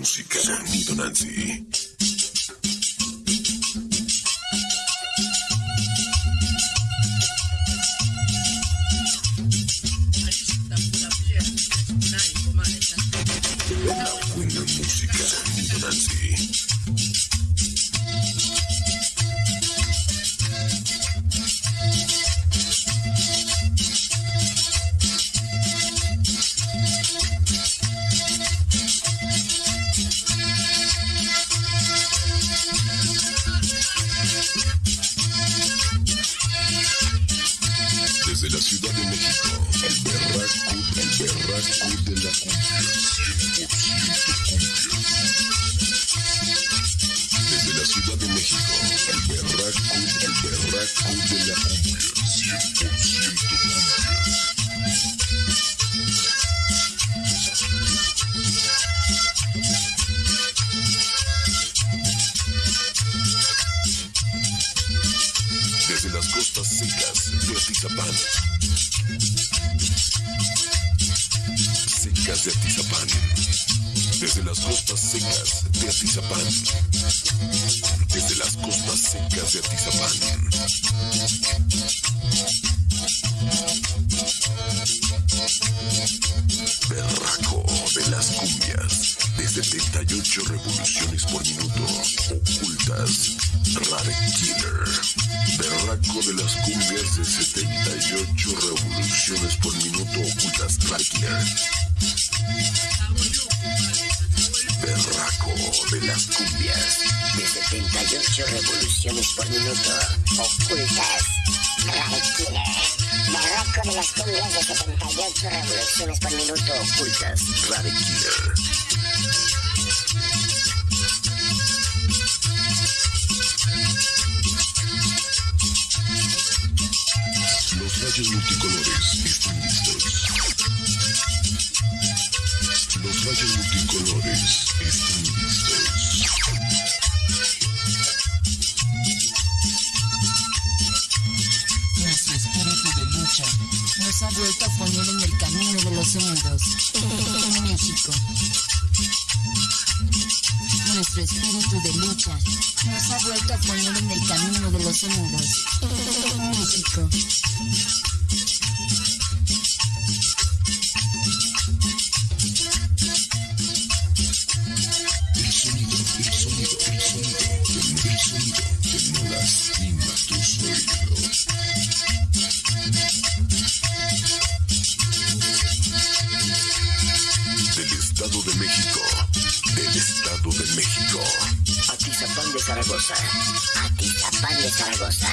música. Sonido Nancy. Desde la Ciudad de México, el berraco, el berraco de la cumbia, 100% cumbia. Secas de Atizapán. Secas de Atizapán. Desde las costas secas de Atizapán. Desde las costas secas de Atizapán. De 78 revoluciones por minuto. Ocultas. Rare Killer. Berraco de las cumbias de 78 revoluciones por minuto. Ocultas. Rare Killer. Berraco de las cumbias. de 78 revoluciones por minuto ocultas. Rare Killer. Barroco de las cumbias de 78 revoluciones por minuto ocultas. Rare Killer. Rayos multicolores están listos. Los rayos multicolores están listos. Nuestro espíritu de lucha nos ha vuelto a poner en el camino de los unidos en México. Nuestro espíritu de lucha nos ha vuelto a poner en el camino de los unidos en México. El sonido, el Zaragoza. Atizapán de Zaragoza.